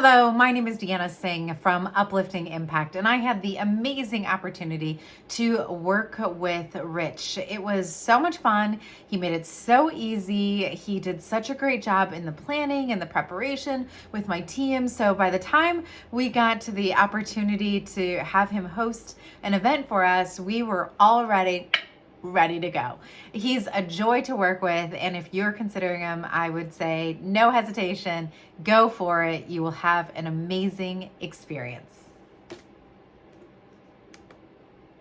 Hello, my name is Deanna Singh from Uplifting Impact, and I had the amazing opportunity to work with Rich. It was so much fun. He made it so easy. He did such a great job in the planning and the preparation with my team. So by the time we got to the opportunity to have him host an event for us, we were already ready to go. He's a joy to work with, and if you're considering him, I would say no hesitation, go for it. You will have an amazing experience.